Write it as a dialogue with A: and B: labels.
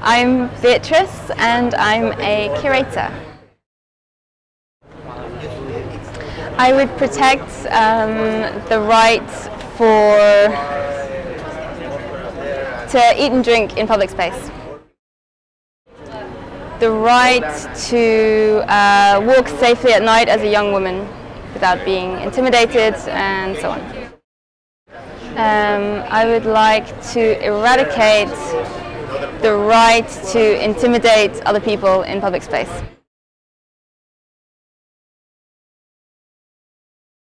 A: I'm Beatrice and I'm a curator. I would protect um, the right for to eat and drink in public space. The right to uh, walk safely at night as a young woman without being intimidated and so on. Um, I would like to eradicate the right to intimidate other people in public space.